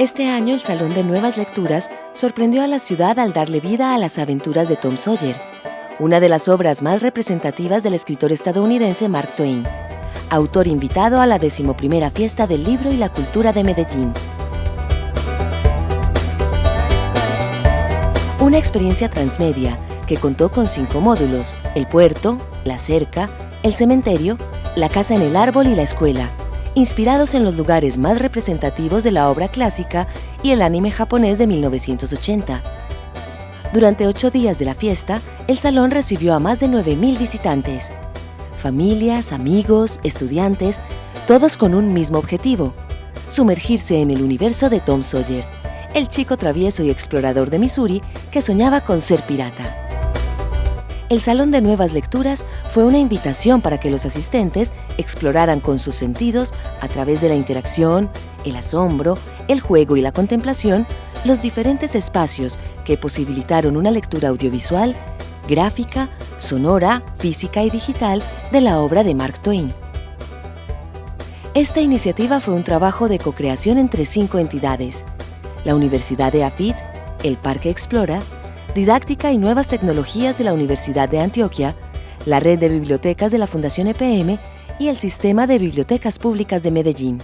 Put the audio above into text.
Este año el Salón de Nuevas Lecturas sorprendió a la ciudad al darle vida a las aventuras de Tom Sawyer, una de las obras más representativas del escritor estadounidense Mark Twain, autor invitado a la decimoprimera Fiesta del Libro y la Cultura de Medellín. Una experiencia transmedia que contó con cinco módulos, el puerto, la cerca, el cementerio, la casa en el árbol y la escuela, inspirados en los lugares más representativos de la obra clásica y el anime japonés de 1980. Durante ocho días de la fiesta, el salón recibió a más de 9.000 visitantes. Familias, amigos, estudiantes, todos con un mismo objetivo, sumergirse en el universo de Tom Sawyer, el chico travieso y explorador de Missouri que soñaba con ser pirata. El Salón de Nuevas Lecturas fue una invitación para que los asistentes exploraran con sus sentidos, a través de la interacción, el asombro, el juego y la contemplación, los diferentes espacios que posibilitaron una lectura audiovisual, gráfica, sonora, física y digital de la obra de Mark Twain. Esta iniciativa fue un trabajo de co-creación entre cinco entidades, la Universidad de Afid, el Parque Explora, Didáctica y Nuevas Tecnologías de la Universidad de Antioquia, la Red de Bibliotecas de la Fundación EPM y el Sistema de Bibliotecas Públicas de Medellín.